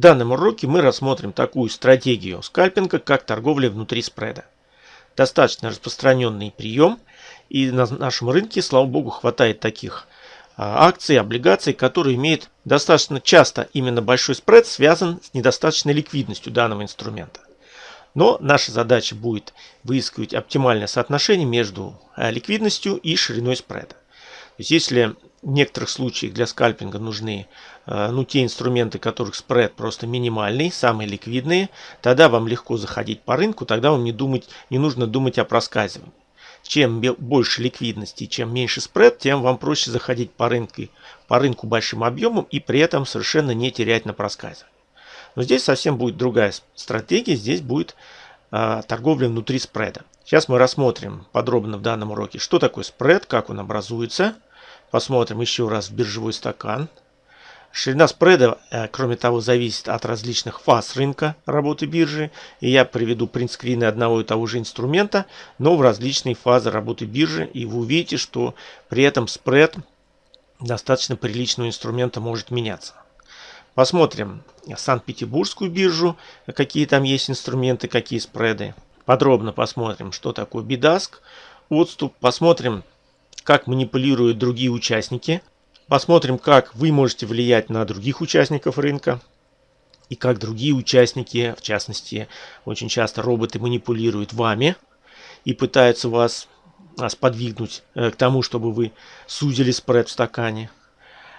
В данном уроке мы рассмотрим такую стратегию скальпинга, как торговля внутри спреда. Достаточно распространенный прием, и на нашем рынке, слава богу, хватает таких а, акций, облигаций, которые имеют достаточно часто именно большой спред, связан с недостаточной ликвидностью данного инструмента. Но наша задача будет выискивать оптимальное соотношение между а, ликвидностью и шириной спреда. То есть если в некоторых случаях для скальпинга нужны ну, те инструменты, которых спред просто минимальный, самые ликвидные, тогда вам легко заходить по рынку, тогда вам не, думать, не нужно думать о проскальзывании. Чем больше ликвидности, чем меньше спред, тем вам проще заходить по рынку, по рынку большим объемом и при этом совершенно не терять на проскальзывании. Но здесь совсем будет другая стратегия, здесь будет э, торговля внутри спреда. Сейчас мы рассмотрим подробно в данном уроке, что такое спред, как он образуется – Посмотрим еще раз биржевой стакан. Ширина спреда, э, кроме того, зависит от различных фаз рынка работы биржи. И я приведу принтскрины одного и того же инструмента, но в различные фазы работы биржи. И вы увидите, что при этом спред достаточно приличного инструмента может меняться. Посмотрим Санкт-Петербургскую биржу, какие там есть инструменты, какие спреды. Подробно посмотрим, что такое бидаск, отступ. Посмотрим как манипулируют другие участники. Посмотрим, как вы можете влиять на других участников рынка. И как другие участники, в частности, очень часто роботы манипулируют вами и пытаются вас сподвигнуть э, к тому, чтобы вы сузили спред в стакане.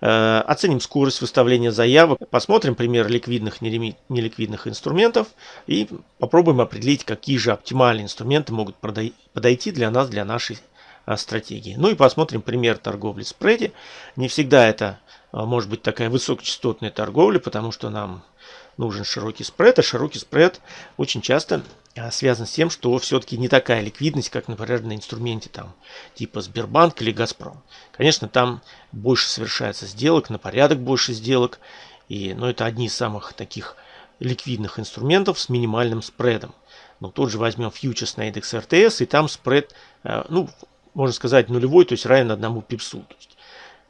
Э, оценим скорость выставления заявок, посмотрим пример ликвидных неликвидных инструментов и попробуем определить, какие же оптимальные инструменты могут подойти для нас, для нашей стратегии. Ну и посмотрим пример торговли спреде. Не всегда это а, может быть такая высокочастотная торговля, потому что нам нужен широкий спред, а широкий спред очень часто а, связан с тем, что все-таки не такая ликвидность, как, например, на инструменте там, типа Сбербанк или Газпром. Конечно, там больше совершается сделок, на порядок больше сделок, и, но ну, это одни из самых таких ликвидных инструментов с минимальным спредом. Но тут же возьмем фьючерс на индекс РТС, и там спред, ну, можно сказать, нулевой, то есть равен одному пипсу. То есть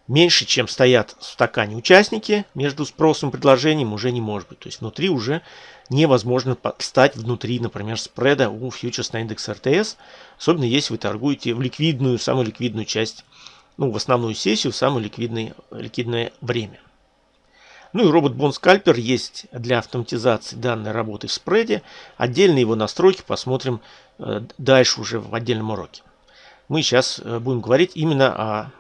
меньше, чем стоят в стакане участники, между спросом и предложением уже не может быть. То есть внутри уже невозможно стать внутри, например, спреда у фьючерс на индекс РТС, особенно если вы торгуете в ликвидную, самую ликвидную часть, ну, в основную сессию, в самое ликвидное, ликвидное время. Ну и робот Bond Scalper есть для автоматизации данной работы в спреде. Отдельные его настройки посмотрим э, дальше уже в отдельном уроке мы сейчас э, будем говорить именно о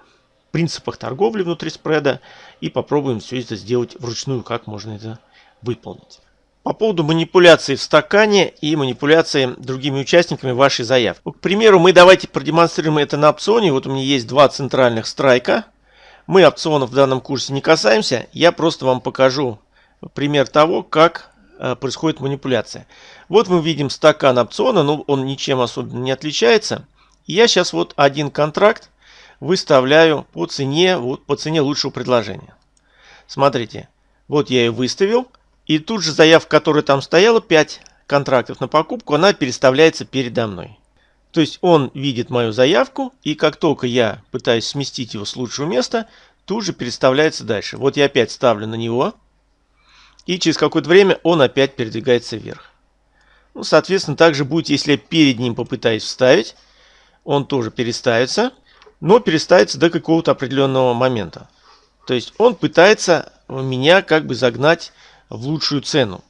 принципах торговли внутри спреда и попробуем все это сделать вручную, как можно это выполнить. По поводу манипуляции в стакане и манипуляции другими участниками вашей заявки. К примеру, мы давайте продемонстрируем это на опционе. Вот у меня есть два центральных страйка. Мы опционов в данном курсе не касаемся. Я просто вам покажу пример того, как э, происходит манипуляция. Вот мы видим стакан опциона, но он ничем особенно не отличается. Я сейчас вот один контракт выставляю по цене, вот по цене лучшего предложения. Смотрите, вот я ее выставил. И тут же заявка, которая там стояла, 5 контрактов на покупку, она переставляется передо мной. То есть он видит мою заявку, и как только я пытаюсь сместить его с лучшего места, тут же переставляется дальше. Вот я опять ставлю на него, и через какое-то время он опять передвигается вверх. Ну, соответственно, также будет, если я перед ним попытаюсь вставить, он тоже переставится, но переставится до какого-то определенного момента. То есть он пытается меня как бы загнать в лучшую цену,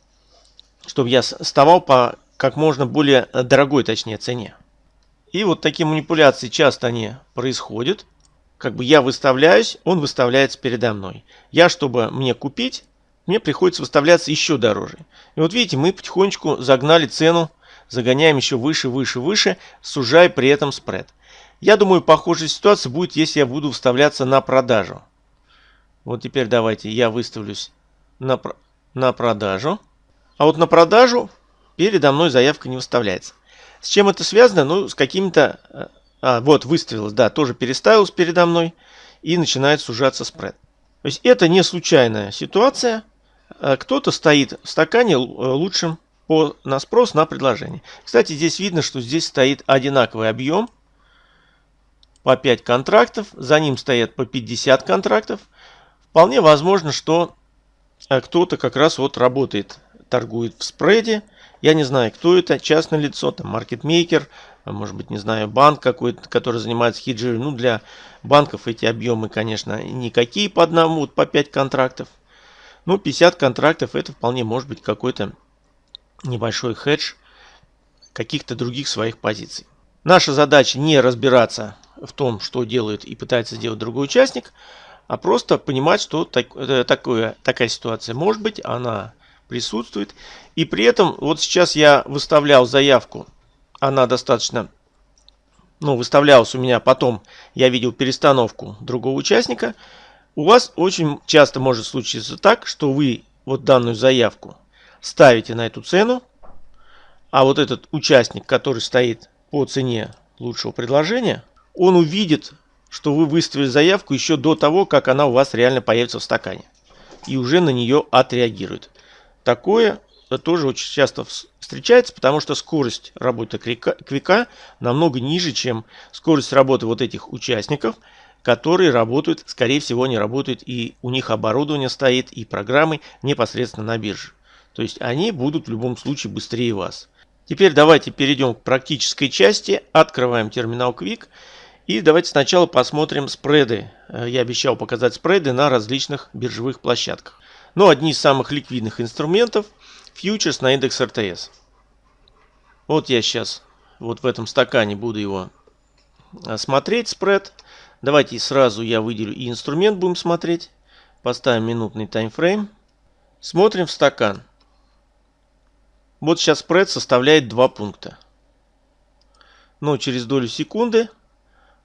чтобы я вставал по как можно более дорогой, точнее, цене. И вот такие манипуляции часто они происходят. Как бы я выставляюсь, он выставляется передо мной. Я, чтобы мне купить, мне приходится выставляться еще дороже. И вот видите, мы потихонечку загнали цену загоняем еще выше, выше, выше, сужая при этом спред. Я думаю, похожая ситуация будет, если я буду вставляться на продажу. Вот теперь давайте я выставлюсь на, на продажу. А вот на продажу передо мной заявка не выставляется. С чем это связано? Ну, с какими-то... Э, а, вот, выставилась, да, тоже переставилась передо мной. И начинает сужаться спред. То есть это не случайная ситуация. Э, кто-то стоит в стакане э, лучшим по, на спрос на предложение. Кстати, здесь видно, что здесь стоит одинаковый объем по 5 контрактов, за ним стоят по 50 контрактов. Вполне возможно, что а кто-то как раз вот работает, торгует в спреде. Я не знаю, кто это, частное лицо, там маркетмейкер, может быть, не знаю, банк какой-то, который занимается хеджиром. Ну, для банков эти объемы, конечно, никакие по одному, вот по 5 контрактов. Ну, 50 контрактов это вполне может быть какой-то небольшой хедж каких-то других своих позиций. Наша задача не разбираться в том, что делает и пытается сделать другой участник, а просто понимать, что так, э, такое, такая ситуация может быть, она присутствует. И при этом, вот сейчас я выставлял заявку, она достаточно, ну, выставлялась у меня, потом я видел перестановку другого участника. У вас очень часто может случиться так, что вы вот данную заявку ставите на эту цену, а вот этот участник, который стоит по цене лучшего предложения, он увидит, что вы выставили заявку еще до того, как она у вас реально появится в стакане. И уже на нее отреагирует. Такое тоже очень часто встречается, потому что скорость работы квика намного ниже, чем скорость работы вот этих участников, которые работают, скорее всего, не работают, и у них оборудование стоит, и программы непосредственно на бирже. То есть они будут в любом случае быстрее вас. Теперь давайте перейдем к практической части. Открываем терминал Quick. И давайте сначала посмотрим спреды. Э, я обещал показать спреды на различных биржевых площадках. Но одни из самых ликвидных инструментов – фьючерс на индекс РТС. Вот я сейчас вот в этом стакане буду его э, смотреть, спред. Давайте сразу я выделю и инструмент будем смотреть. Поставим минутный таймфрейм. Смотрим в стакан. Вот сейчас спред составляет 2 пункта. Но через долю секунды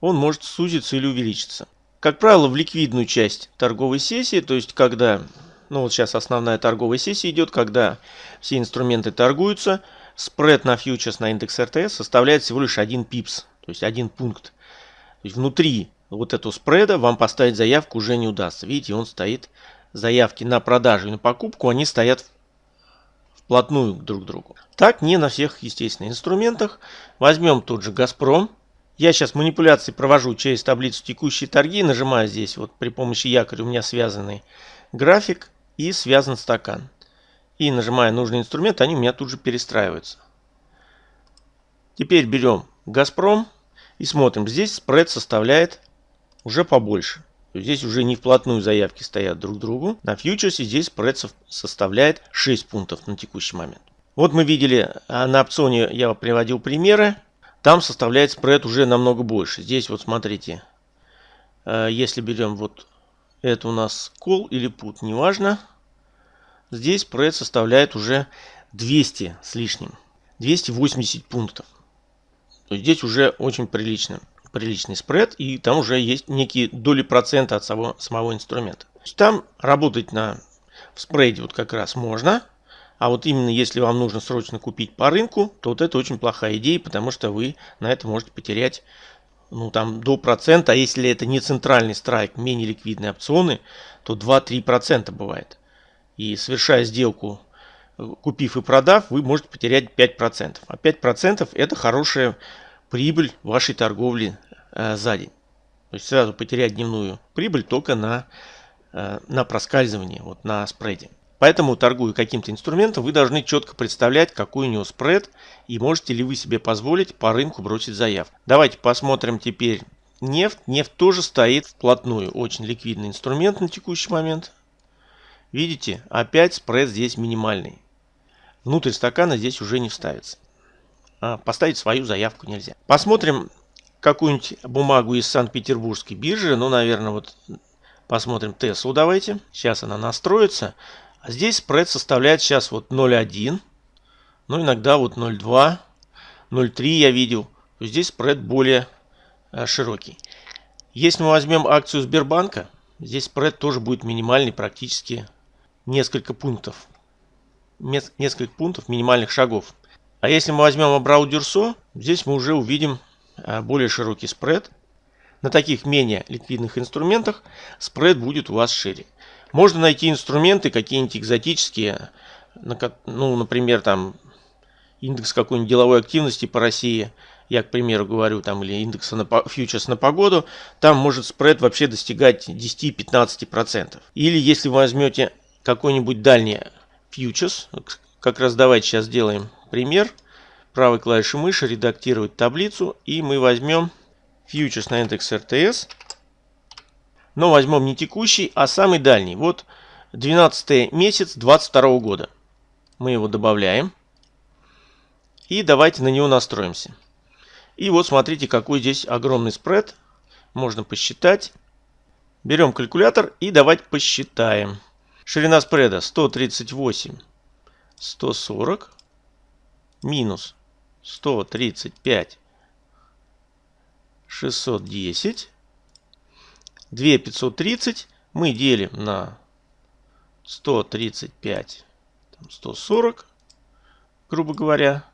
он может сузиться или увеличиться. Как правило, в ликвидную часть торговой сессии, то есть когда, ну вот сейчас основная торговая сессия идет, когда все инструменты торгуются, спред на фьючерс на индекс РТС составляет всего лишь 1 пипс, то есть 1 пункт. То есть внутри вот этого спреда вам поставить заявку уже не удастся. Видите, он стоит, заявки на продажу и на покупку, они стоят вплотную друг к другу. Так не на всех, естественно, инструментах. Возьмем тот же «Газпром». Я сейчас манипуляции провожу через таблицу текущие торги. Нажимаю здесь вот при помощи якоря у меня связанный график и связан стакан. И нажимая нужный инструмент, они у меня тут же перестраиваются. Теперь берем «Газпром» и смотрим. Здесь спред составляет уже побольше. Здесь уже не вплотную заявки стоят друг к другу. На фьючерсе здесь спред составляет 6 пунктов на текущий момент. Вот мы видели а, на опционе, я приводил примеры. Там составляет спред уже намного больше. Здесь вот смотрите, э, если берем вот это у нас call или put, неважно. Здесь спред составляет уже 200 с лишним. 280 пунктов. То есть здесь уже очень прилично приличный спред, и там уже есть некие доли процента от самого, самого инструмента. Там работать на в спреде вот как раз можно, а вот именно если вам нужно срочно купить по рынку, то вот это очень плохая идея, потому что вы на это можете потерять ну там до процента, а если это не центральный страйк, менее ликвидные опционы, то 2-3% бывает. И совершая сделку, купив и продав, вы можете потерять 5%. А 5% это хорошая прибыль вашей торговли э, за день. То есть сразу потерять дневную прибыль только на, э, на проскальзывание, вот на спреде. Поэтому, торгуя каким-то инструментом, вы должны четко представлять, какой у него спред и можете ли вы себе позволить по рынку бросить заявку. Давайте посмотрим теперь нефть. Нефть тоже стоит вплотную. Очень ликвидный инструмент на текущий момент. Видите, опять спред здесь минимальный. Внутрь стакана здесь уже не вставится. А, поставить свою заявку нельзя. Посмотрим какую-нибудь бумагу из Санкт-Петербургской биржи. Ну, наверное, вот посмотрим Теслу давайте. Сейчас она настроится. А здесь спред составляет сейчас вот 0,1. Ну, иногда вот 0,2, 0,3 я видел. Здесь спред более а, широкий. Если мы возьмем акцию Сбербанка, здесь спред тоже будет минимальный, практически несколько пунктов. Несколько пунктов минимальных шагов. А если мы возьмем Абрау Дюрсо, здесь мы уже увидим а, более широкий спред. На таких менее ликвидных инструментах спред будет у вас шире. Можно найти инструменты какие-нибудь экзотические, ну, например, там индекс какой-нибудь деловой активности по России, я, к примеру, говорю, там, или индекса на фьючерс на погоду, там может спред вообще достигать 10-15%. Или если вы возьмете какой-нибудь дальний фьючерс. Как раз давайте сейчас сделаем пример. Правой клавишей мыши редактировать таблицу. И мы возьмем фьючерс на индекс РТС. Но возьмем не текущий, а самый дальний. Вот 12 месяц 22 года. Мы его добавляем. И давайте на него настроимся. И вот смотрите, какой здесь огромный спред. Можно посчитать. Берем калькулятор и давайте посчитаем. Ширина спреда 138, 140 минус 135, 610, 2530 мы делим на 135, 140, грубо говоря,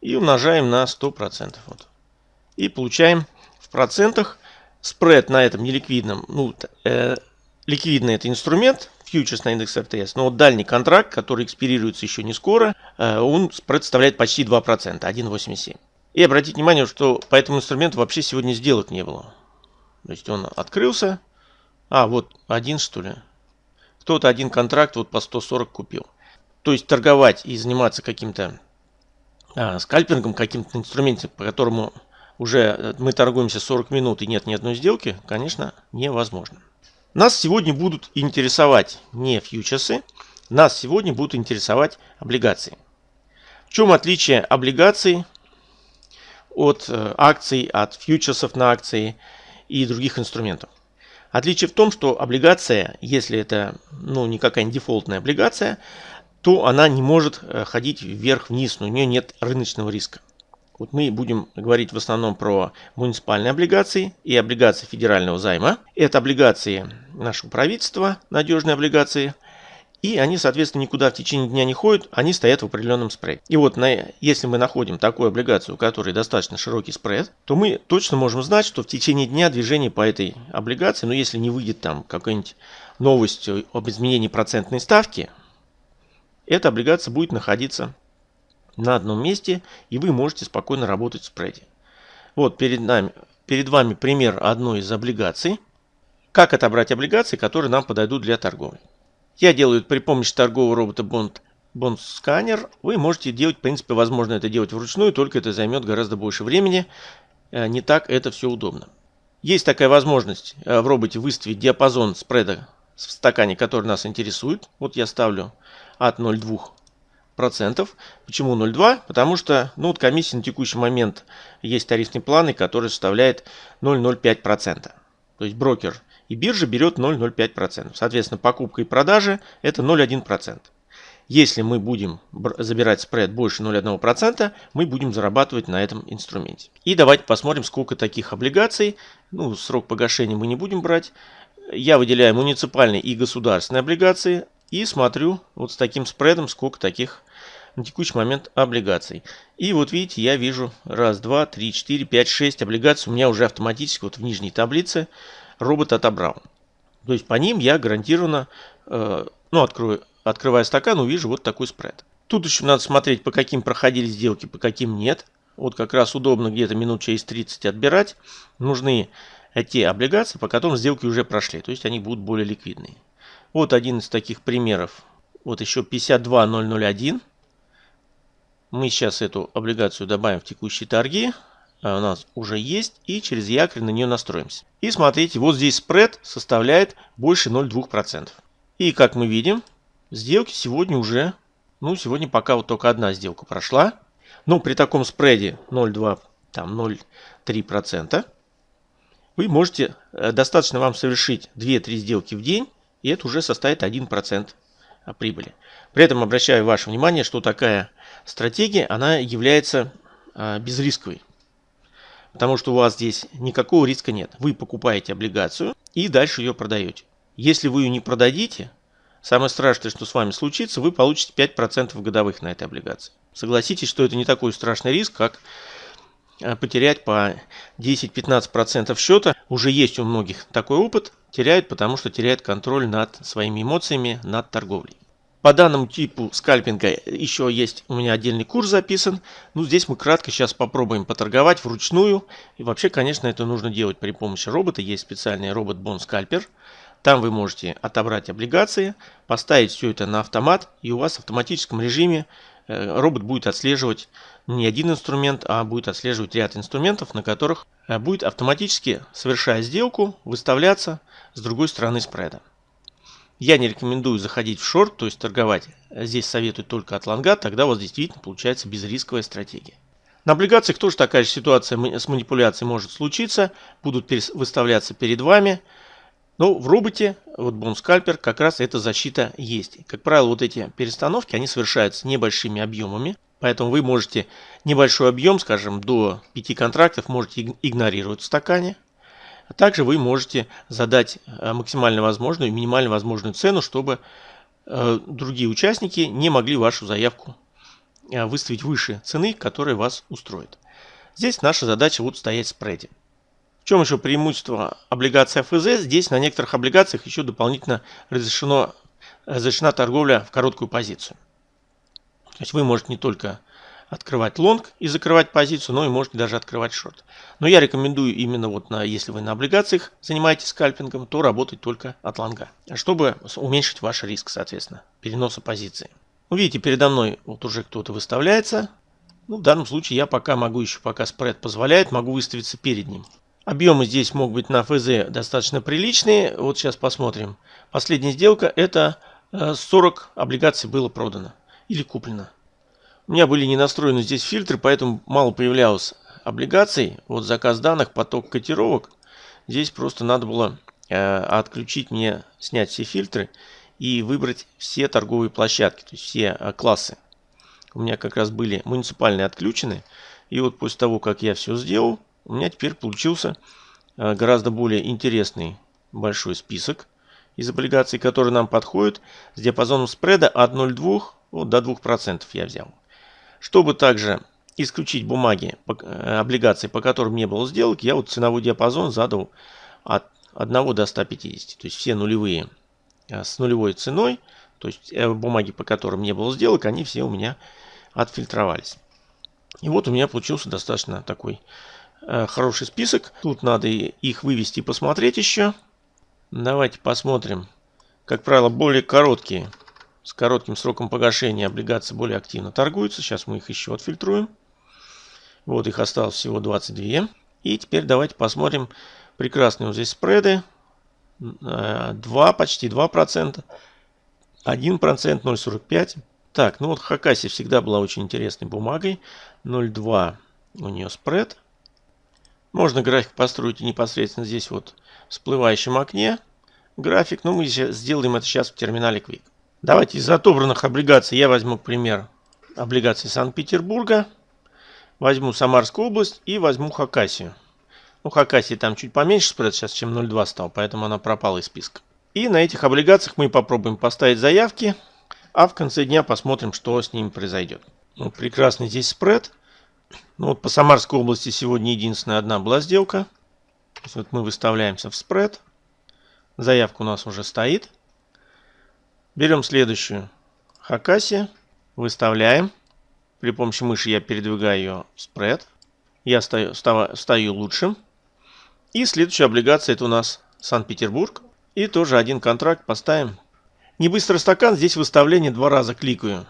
и умножаем на 100%. Вот. И получаем в процентах спред на этом неликвидном, ну, э, ликвидный это инструмент, фьючерс на индекс РТС, но вот дальний контракт, который экспирируется еще не скоро, э, он представляет почти 2%, 1,87. И обратите внимание, что по этому инструменту вообще сегодня сделок не было. То есть он открылся, а вот один что ли, кто-то один контракт вот по 140 купил. То есть торговать и заниматься каким-то а, скальпингом, каким-то инструментом, по которому уже э, мы торгуемся 40 минут и нет ни одной сделки, конечно, невозможно. Нас сегодня будут интересовать не фьючерсы, нас сегодня будут интересовать облигации. В чем отличие облигаций от э, акций, от фьючерсов на акции и других инструментов? Отличие в том, что облигация, если это ну, не какая-нибудь дефолтная облигация, то она не может э, ходить вверх-вниз, у нее нет рыночного риска. Вот мы будем говорить в основном про муниципальные облигации и облигации федерального займа. Это облигации нашего правительства, надежные облигации. И они, соответственно, никуда в течение дня не ходят, они стоят в определенном спреде. И вот на, если мы находим такую облигацию, у которой достаточно широкий спред, то мы точно можем знать, что в течение дня движение по этой облигации, ну если не выйдет там какая-нибудь новость об изменении процентной ставки, эта облигация будет находиться на одном месте, и вы можете спокойно работать в спреде. Вот перед, нами, перед вами пример одной из облигаций. Как отобрать облигации, которые нам подойдут для торговли. Я делаю при помощи торгового робота Bond, Bond Scanner. Вы можете делать, в принципе, возможно это делать вручную, только это займет гораздо больше времени. Э, не так это все удобно. Есть такая возможность э, в роботе выставить диапазон спреда в стакане, который нас интересует. Вот я ставлю от 0,2 процентов. Почему 0,2? Потому что ну, вот комиссия на текущий момент есть тарифные планы, который составляет 0,05%. процента. То есть брокер и биржа берет 0,05%. Соответственно, покупка и продажа это 0,1%. Если мы будем забирать спред больше 0,1%, мы будем зарабатывать на этом инструменте. И давайте посмотрим, сколько таких облигаций. Ну, срок погашения мы не будем брать. Я выделяю муниципальные и государственные облигации. И смотрю вот с таким спредом, сколько таких на текущий момент облигаций. И вот видите, я вижу раз, два, три, четыре, пять, шесть облигаций. У меня уже автоматически вот в нижней таблице робот отобрал. То есть по ним я гарантированно, э, ну, открою, открывая стакан, увижу вот такой спред. Тут еще надо смотреть, по каким проходили сделки, по каким нет. Вот как раз удобно где-то минут через 30 отбирать. Нужны те облигации, по которым сделки уже прошли. То есть они будут более ликвидные. Вот один из таких примеров. Вот еще 52001. Мы сейчас эту облигацию добавим в текущие торги. А у нас уже есть. И через якорь на нее настроимся. И смотрите, вот здесь спред составляет больше 0,2%. И как мы видим, сделки сегодня уже, ну сегодня пока вот только одна сделка прошла. Но при таком спреде 0,2, там 0,3%, вы можете, э, достаточно вам совершить 2-3 сделки в день и это уже составит 1% прибыли. При этом обращаю ваше внимание, что такая стратегия, она является а, безрисковой. Потому что у вас здесь никакого риска нет. Вы покупаете облигацию и дальше ее продаете. Если вы ее не продадите, самое страшное, что с вами случится, вы получите 5% годовых на этой облигации. Согласитесь, что это не такой страшный риск, как а, потерять по 10-15% счета. Уже есть у многих такой опыт. Теряют, потому что теряют контроль над своими эмоциями, над торговлей. По данному типу скальпинга еще есть у меня отдельный курс записан. Ну, здесь мы кратко сейчас попробуем поторговать вручную. И вообще, конечно, это нужно делать при помощи робота. Есть специальный робот Бон Скальпер. Там вы можете отобрать облигации, поставить все это на автомат, и у вас в автоматическом режиме э, робот будет отслеживать не один инструмент, а будет отслеживать ряд инструментов, на которых э, будет автоматически, совершая сделку, выставляться с другой стороны спреда. Я не рекомендую заходить в шорт, то есть торговать. Здесь советую только от лонга, тогда у вас действительно получается безрисковая стратегия. На облигациях тоже такая же ситуация с манипуляцией может случиться. Будут выставляться перед вами. Но в роботе, вот бонскальпер, как раз эта защита есть. Как правило, вот эти перестановки, они совершаются небольшими объемами. Поэтому вы можете небольшой объем, скажем, до 5 контрактов, можете игнорировать в стакане. А также вы можете задать э, максимально возможную и минимально возможную цену, чтобы э, другие участники не могли вашу заявку э, выставить выше цены, которая вас устроит. Здесь наша задача вот стоять в спреде. В чем еще преимущество облигаций ФЗ? Здесь на некоторых облигациях еще дополнительно разрешено, разрешена торговля в короткую позицию. То есть вы можете не только открывать лонг и закрывать позицию, но и можете даже открывать шорт. Но я рекомендую именно вот на, если вы на облигациях занимаетесь скальпингом, то работать только от лонга, чтобы уменьшить ваш риск, соответственно, переноса позиции. Увидите, передо мной вот уже кто-то выставляется. Ну, в данном случае я пока могу еще, пока спред позволяет, могу выставиться перед ним. Объемы здесь могут быть на ФЗ достаточно приличные. Вот сейчас посмотрим. Последняя сделка это 40 э, облигаций было продано или куплено. У меня были не настроены здесь фильтры, поэтому мало появлялось облигаций. Вот заказ данных, поток котировок. Здесь просто надо было э, отключить мне, снять все фильтры и выбрать все торговые площадки, то есть все э, классы. У меня как раз были муниципальные отключены. И вот после того, как я все сделал, у меня теперь получился э, гораздо более интересный большой список из облигаций, которые нам подходят с диапазоном спреда от 0,2 вот, до 2% я взял. Чтобы также исключить бумаги, э, облигации, по которым не было сделок, я вот ценовой диапазон задал от 1 до 150. То есть все нулевые э, с нулевой ценой, то есть э, бумаги, по которым не было сделок, они все у меня отфильтровались. И вот у меня получился достаточно такой хороший список. Тут надо их вывести и посмотреть еще. Давайте посмотрим. Как правило, более короткие с коротким сроком погашения облигации более активно торгуются. Сейчас мы их еще отфильтруем. Вот их осталось всего 22. И теперь давайте посмотрим прекрасные вот здесь спреды. 2, э, почти 2%. 1%, 0,45%. Так, ну вот Хакаси всегда была очень интересной бумагой. 0,2 у нее спред. Можно график построить непосредственно здесь вот в всплывающем окне. График, но мы сделаем это сейчас в терминале Quick. Давайте из отобранных облигаций я возьму, к примеру, облигации Санкт-Петербурга. Возьму Самарскую область и возьму Хакасию. Ну, Хакасии там чуть поменьше спред сейчас, чем 0,2 стал, поэтому она пропала из списка. И на этих облигациях мы попробуем поставить заявки, а в конце дня посмотрим, что с ними произойдет. Ну, прекрасный здесь спред. Ну, вот по Самарской области сегодня единственная одна была сделка. Вот мы выставляемся в спред. Заявка у нас уже стоит. Берем следующую Хакаси, выставляем. При помощи мыши я передвигаю ее спред. Я стою, стою, стою лучшим. И следующая облигация это у нас Санкт-Петербург. И тоже один контракт поставим. Не быстрый стакан, здесь выставление два раза кликаю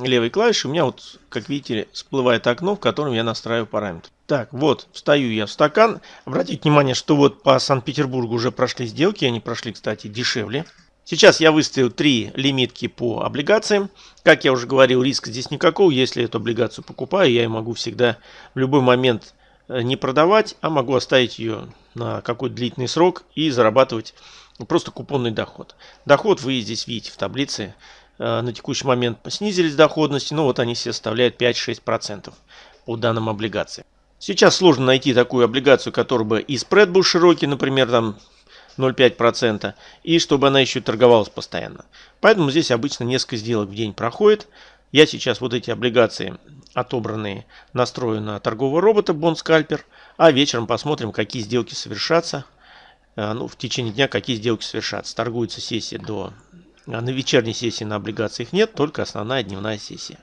левой клавишей. У меня вот, как видите, всплывает окно, в котором я настраиваю параметры. Так, вот, встаю я в стакан. Обратите внимание, что вот по Санкт-Петербургу уже прошли сделки. Они прошли, кстати, дешевле. Сейчас я выставил три лимитки по облигациям. Как я уже говорил, риска здесь никакого. Если эту облигацию покупаю, я ее могу всегда в любой момент э, не продавать, а могу оставить ее на какой-то длительный срок и зарабатывать просто купонный доход. Доход вы здесь видите в таблице. Э, на текущий момент снизились доходности, но вот они все составляют 5-6% по данным облигациям. Сейчас сложно найти такую облигацию, которая бы и спред был широкий, например, там 0,5%, и чтобы она еще торговалась постоянно. Поэтому здесь обычно несколько сделок в день проходит. Я сейчас вот эти облигации отобранные настрою на торгового робота Bond а вечером посмотрим, какие сделки совершатся. Э, ну, в течение дня какие сделки совершатся. Торгуется сессия до... А на вечерней сессии на облигациях нет, только основная дневная сессия.